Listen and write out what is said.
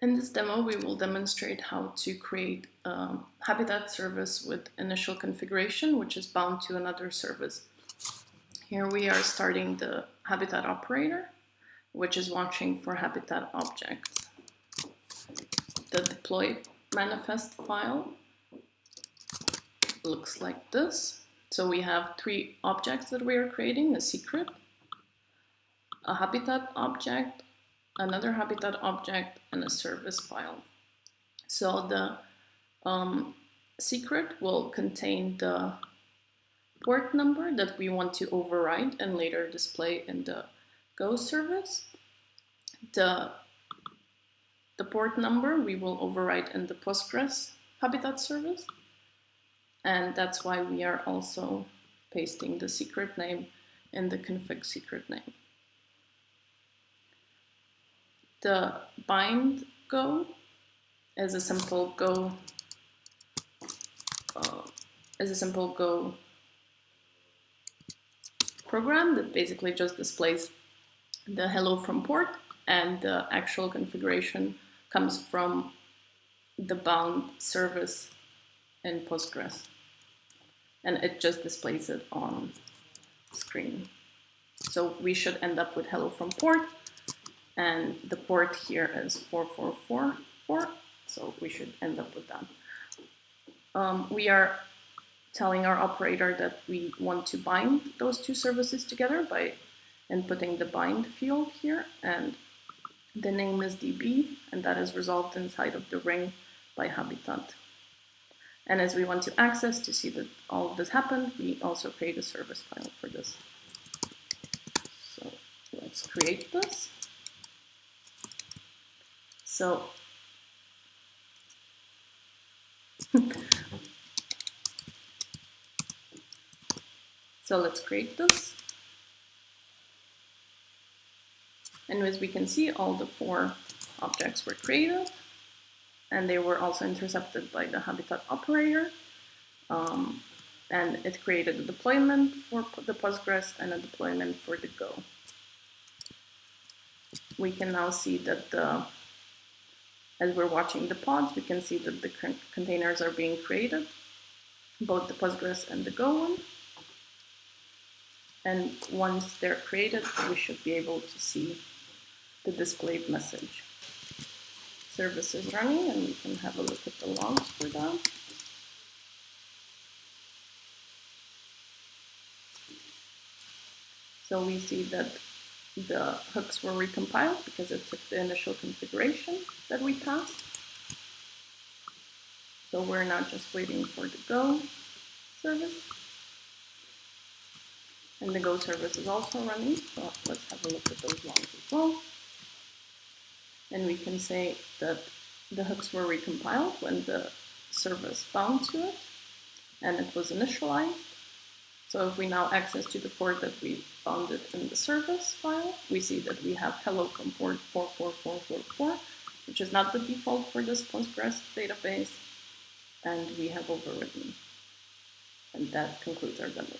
In this demo, we will demonstrate how to create a Habitat service with initial configuration, which is bound to another service. Here we are starting the Habitat operator, which is watching for Habitat objects. The deploy manifest file looks like this. So we have three objects that we are creating, a secret, a Habitat object, another habitat object, and a service file. So the um, secret will contain the port number that we want to override and later display in the Go service. The, the port number we will override in the Postgres Habitat service. And that's why we are also pasting the secret name in the config secret name the bind go is a simple go uh, a simple go program that basically just displays the hello from port and the actual configuration comes from the bound service in Postgres and it just displays it on screen. So we should end up with hello from port and the port here is 4444, so we should end up with that. Um, we are telling our operator that we want to bind those two services together by inputting the bind field here, and the name is db, and that is resolved inside of the ring by habitat. And as we want to access to see that all of this happened, we also create a service file for this. So let's create this. So so let's create this. And as we can see, all the four objects were created and they were also intercepted by the habitat operator. Um, and it created a deployment for the Postgres and a deployment for the Go. We can now see that the as we're watching the pods, we can see that the containers are being created, both the Postgres and the Go one. And once they're created, we should be able to see the displayed message. Service is running, and we can have a look at the logs for that. So we see that the hooks were recompiled because it took the initial configuration that we passed. So we're not just waiting for the Go service. And the Go service is also running, so let's have a look at those logs as well. And we can say that the hooks were recompiled when the service bound to it, and it was initialized. So if we now access to the port that we found it in the service file, we see that we have hello from port 44444, which is not the default for this Postgres database, and we have overwritten. And that concludes our demo.